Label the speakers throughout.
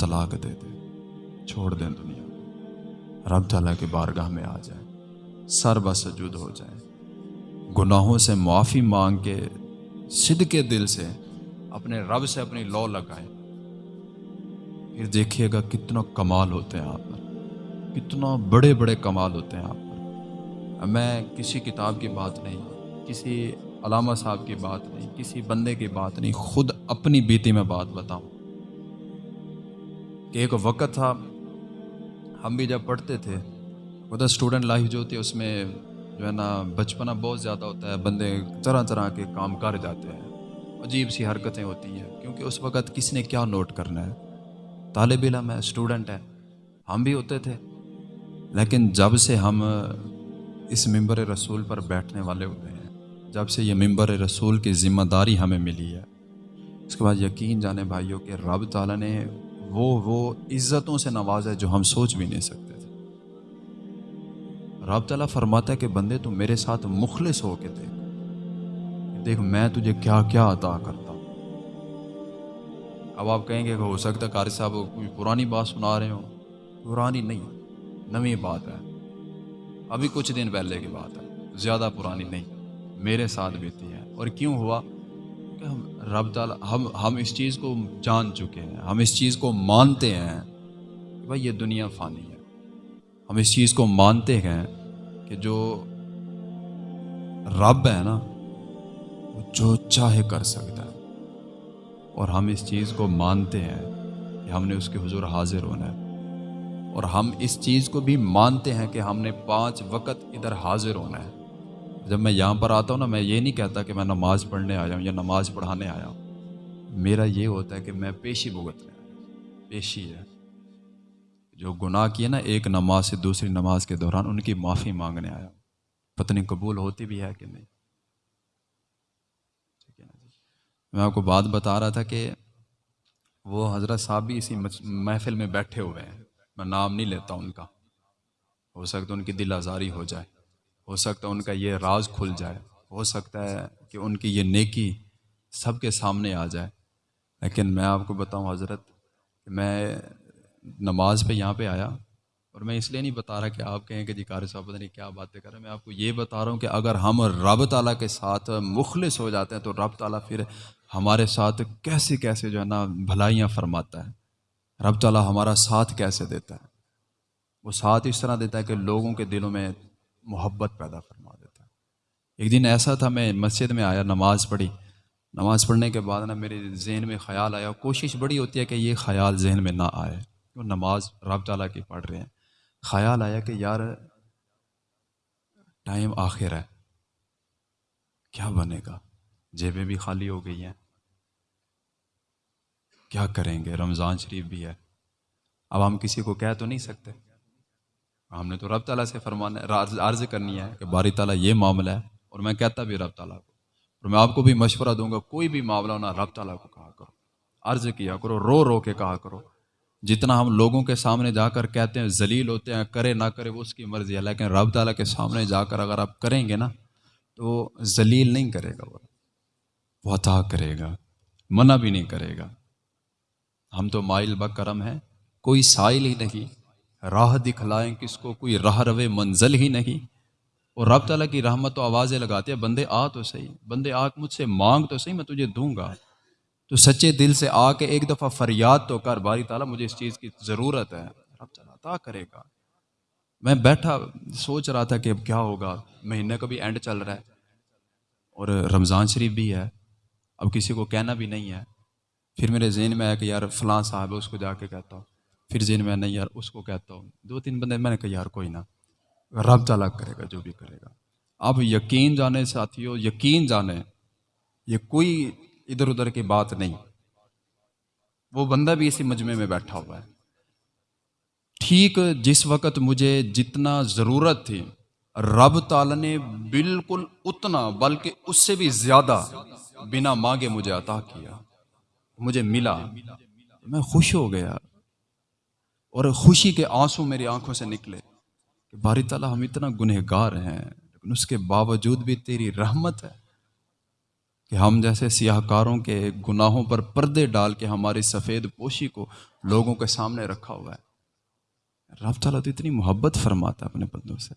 Speaker 1: طلاق دے دے، چھوڑ دیں دنیا۔ رب تعالیٰ کے بارگاہ میں آ جائے سر بسجود ہو جائے گناہوں سے معافی مانگ کے صد کے دل سے اپنے رب سے اپنی لو لگائے پھر دیکھیے گا کتنا کمال ہوتے ہیں آپ پر، کتنا بڑے بڑے کمال ہوتے ہیں آپ پر۔ میں کسی کتاب کی بات نہیں، کسی علامہ صاحب کی بات نہیں، کسی بندے کی بات نہیں، خود اپنی بیتی میں بات بتاؤں۔ کہ ایک وقت تھا، ہم بھی جب پڑھتے تھے وہ تو اسٹوڈنٹ لائف جو ہوتی ہے، اس میں جو ہے نا، بچپنا بہت زیادہ ہوتا ہے، بندے طرح طرح کے کام کر جاتے ہیں، عجیب سی حرکتیں ہوتی ہیں، کیونکہ اس وقت کس نے کیا نوٹ کرنا ہے؟ طالب علم ہے اسٹوڈنٹ ہے، ہم بھی ہوتے تھے۔ لیکن جب سے ہم اس ممبر رسول پر بیٹھنے والے ہوئے ہیں، جب سے یہ ممبر رسول کی ذمہ داری ہمیں ملی ہے، اس کے بعد یقین جانے بھائیوں کہ رب تعالیٰ نے وہ وہ عزتوں سے نوازا ہے جو ہم سوچ بھی نہیں سکتے تھے۔ رب تعالیٰ فرماتا ہے کہ بندے تو میرے ساتھ مخلص ہو کے دیکھ دیکھ میں تجھے کیا کیا عطا کرتا ہوں۔ اب آپ کہیں گے کہ ہو سکتا ہے قاری صاحب کوئی پرانی بات سنا رہے ہو پرانی نہیں، نئی بات ہے۔ ابھی کچھ دن پہلے کی بات ہے، زیادہ پرانی نہیں، میرے ساتھ بیتی ہے۔ اور کیوں ہوا؟ کہ ہم رب تعالیٰ، ہم ہم اس چیز کو جان چکے ہیں، ہم اس چیز کو مانتے ہیں کہ بھائی یہ دنیا فانی ہے۔ ہم اس چیز کو مانتے ہیں کہ جو رب ہے نا، وہ جو چاہے کر سکتا ہے۔ اور ہم اس چیز کو مانتے ہیں کہ ہم نے اس کے حضور حاضر ہونا ہے۔ اور ہم اس چیز کو بھی مانتے ہیں کہ ہم نے پانچ وقت ادھر حاضر ہونا ہے۔ جب میں یہاں پر آتا ہوں نا، میں یہ نہیں کہتا کہ میں نماز پڑھنے آیا ہوں یا نماز پڑھانے آیا ہوں۔ میرا یہ ہوتا ہے کہ میں پیشی بھگتنے آیا پیشی ہے۔ جو گناہ کیے نا، ایک نماز سے دوسری نماز کے دوران ان کی معافی مانگنے آیا پتنی قبول ہوتی بھی ہے کہ نہیں۔ ٹھیک ہے نا جی۔ میں آپ کو بات بتا رہا تھا کہ وہ حضرت صاحب بھی اسی محفل میں بیٹھے ہوئے ہیں۔ میں نام نہیں لیتا ان کا۔ ہو سکتا ان کی دل آزاری ہو جائے۔ ہو سکتا ہے ان کا یہ راز کھل جائے۔ ہو سکتا ہے کہ ان کی یہ نیکی سب کے سامنے آ جائے۔ لیکن میں آپ کو بتاؤں حضرت کہ میں نماز پہ یہاں پہ آیا اور میں اس لیے نہیں بتا رہا کہ آپ کہیں کہ جی قاری صاحب پتہ نہیں کیا باتیں کر رہے ہیں۔ میں آپ کو یہ بتا رہا ہوں کہ اگر ہم رب تعالیٰ کے ساتھ مخلص ہو جاتے ہیں تو رب تعالیٰ پھر ہمارے ساتھ کیسے کیسے جو ہے نا بھلائیاں فرماتا ہے۔ رب تعالیٰ ہمارا ساتھ کیسے دیتا ہے؟ وہ ساتھ اس طرح دیتا ہے کہ لوگوں کے دلوں میں محبت پیدا فرما دیتا ہے۔ ایک دن ایسا تھا، میں مسجد میں آیا، نماز پڑھی۔ نماز پڑھنے کے بعد نا میرے ذہن میں خیال آیا کوشش بڑی ہوتی ہے کہ یہ خیال ذہن میں نہ آئے وہ نماز رب تعالیٰ کی پڑھ رہے ہیں۔ خیال آیا کہ یار، ٹائم آخر ہے، کیا بنے گا؟ جیبیں بھی خالی ہو گئی ہیں۔ کیا کریں گے؟ رمضان شریف بھی ہے۔ اب ہم کسی کو کہہ تو نہیں سکتے۔ ہم نے تو رب تعالیٰ سے فرمانا عرض کرنی ہے کہ باری تعالیٰ یہ معاملہ ہے اور میں کہتا بھی رب تعالیٰ کو، اور میں آپ کو بھی مشورہ دوں گا، کوئی بھی معاملہ ہونا رب تعالیٰ کو کہا کرو۔ عرض کیا کرو، رو رو کے کہا کرو۔ جتنا ہم لوگوں کے سامنے جا کر کہتے ہیں، ذلیل ہوتے ہیں، کرے نہ کرے، وہ اس کی مرضی ہے، لیکن رب تعالیٰ کے سامنے جا کر اگر آپ کریں گے نا، تو ذلیل نہیں کرے گا وہ۔ وہ عطا کرے گا، منع بھی نہیں کرے گا۔ ہم تو مائل بکرم ہیں، کوئی سائل ہی نہیں۔ راہ دکھلائیں کس کو کوئی راہ روے منزل ہی نہیں۔ اور رب تعالیٰ کی رحمت و آوازیں لگاتے ہیں، بندے آ تو صحیح، بندے آ مجھ سے مانگ تو صحیح، میں تجھے دوں گا۔ تو سچے دل سے آ کے ایک دفعہ فریاد تو کر باری تعالیٰ، مجھے اس چیز کی ضرورت ہے۔ رب تعالیٰ عطا کرے گا۔ میں بیٹھا سوچ رہا تھا کہ اب کیا ہوگا مہینے کا بھی اینڈ چل رہا ہے۔ اور رمضان شریف بھی ہے۔ اب کسی کو کہنا بھی نہیں ہے۔ پھر میرے ذہن میں آیا کہ یار فلاں صاحب ہے، اس کو جا کے کہتا ہوں۔ پھر ذہن میں نہیں یار، اس کو کہتا ہوں۔ دو تین بندے، میں نے کہا، یار، کوئی نہ، رب تعالیٰ کرے گا، جو بھی کرے گا۔ اب یقین جانے ساتھیوں یقین جانے، یہ کوئی ادھر ادھر کی بات نہیں۔ وہ بندہ بھی اسی مجمع میں بیٹھا ہوا ہے۔ ٹھیک، جس وقت مجھے جتنا ضرورت تھی، رب تعالیٰ نے بالکل اتنا، بلکہ اس سے بھی زیادہ بنا مانگے مجھے عطا کیا۔ مجھے ملا۔ میں خوش ہو گیا۔ اور خوشی کے آنسو میری آنکھوں سے نکلے کہ باری تعالیٰ ہم اتنا گنہ گار ہیں، لیکن اس کے باوجود بھی تیری رحمت ہے کہ ہم جیسے سیاہ کاروں کے گناہوں پر پردے ڈال کے ہماری سفید پوشی کو لوگوں کے سامنے رکھا ہوا ہے۔ رب تعالیٰ تو اتنی محبت فرماتا ہے اپنے بندوں سے۔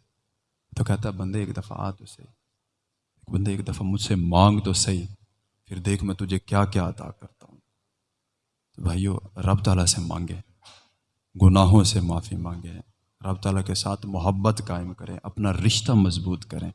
Speaker 1: تو کہتا ہے، بندے، ایک دفعہ آ تو صحیح۔ ایک بندے، ایک دفعہ مجھ سے مانگ تو صحیح، پھر دیکھ میں تجھے کیا کیا عطا کرتا ہوں۔ تو بھائیو، رب تعالیٰ سے مانگے۔ گناہوں سے معافی مانگیں۔ رب تعالیٰ کے ساتھ محبت قائم کریں، اپنا رشتہ مضبوط کریں۔